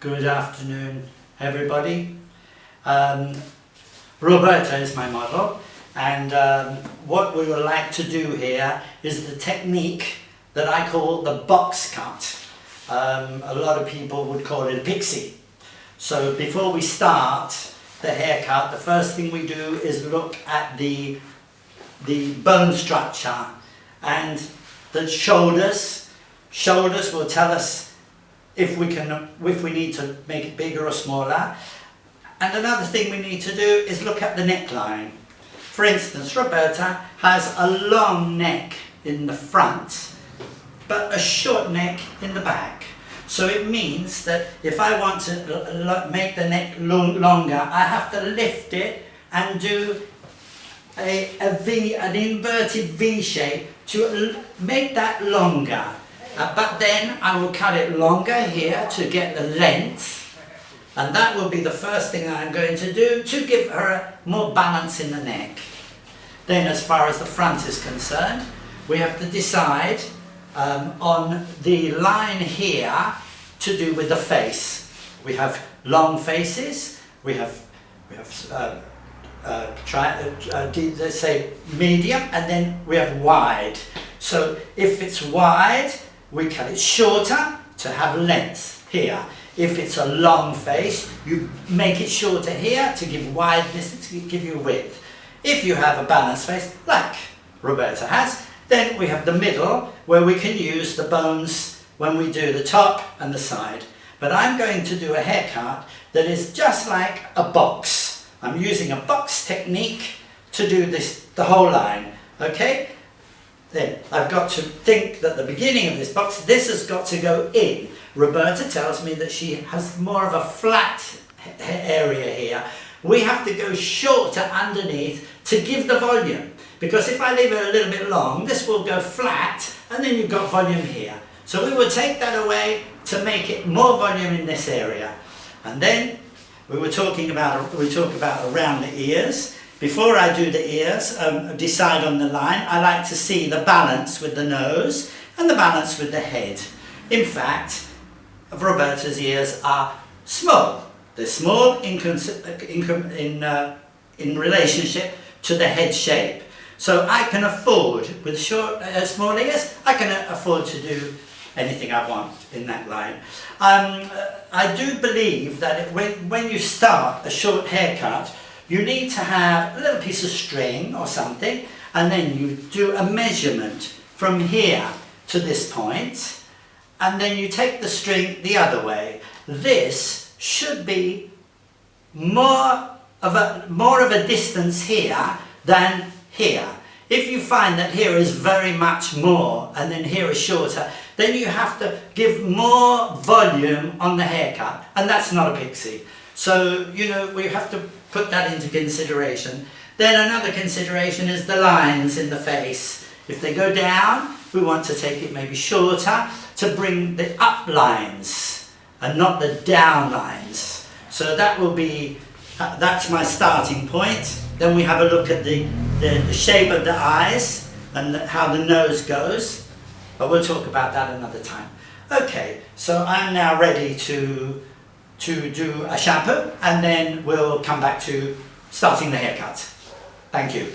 Good afternoon, everybody. Um, Roberta is my model, and um, what we would like to do here is the technique that I call the box cut. Um, a lot of people would call it a pixie. So before we start the haircut, the first thing we do is look at the, the bone structure and the shoulders. Shoulders will tell us if we can, if we need to make it bigger or smaller. And another thing we need to do is look at the neckline. For instance, Roberta has a long neck in the front, but a short neck in the back. So it means that if I want to make the neck longer, I have to lift it and do a, a V, an inverted V shape to make that longer. Uh, but then I will cut it longer here to get the length. And that will be the first thing I'm going to do to give her more balance in the neck. Then as far as the front is concerned, we have to decide um, on the line here to do with the face. We have long faces, we have, we have uh, uh, try, uh let's say medium, and then we have wide. So if it's wide, we cut it shorter to have length here. If it's a long face, you make it shorter here to give wideness, to give you width. If you have a balanced face, like Roberta has, then we have the middle where we can use the bones when we do the top and the side. But I'm going to do a haircut that is just like a box. I'm using a box technique to do this, the whole line, okay? Then I've got to think that the beginning of this box, this has got to go in. Roberta tells me that she has more of a flat area here. We have to go shorter underneath to give the volume. Because if I leave it a little bit long, this will go flat and then you've got volume here. So we will take that away to make it more volume in this area. And then we were talking about, we talk about around the ears. Before I do the ears, um, decide on the line, I like to see the balance with the nose and the balance with the head. In fact, Roberta's ears are small. They're small in, in, in, uh, in relationship to the head shape. So I can afford, with short, uh, small ears, I can afford to do anything I want in that line. Um, I do believe that it, when, when you start a short haircut, you need to have a little piece of string or something and then you do a measurement from here to this point and then you take the string the other way. This should be more of a, more of a distance here than here. If you find that here is very much more and then here is shorter, then you have to give more volume on the haircut and that's not a pixie. So, you know, we have to put that into consideration. Then another consideration is the lines in the face. If they go down, we want to take it maybe shorter to bring the up lines and not the down lines. So that will be, uh, that's my starting point. Then we have a look at the, the, the shape of the eyes and the, how the nose goes. But we'll talk about that another time. Okay, so I'm now ready to to do a shampoo and then we'll come back to starting the haircut. Thank you.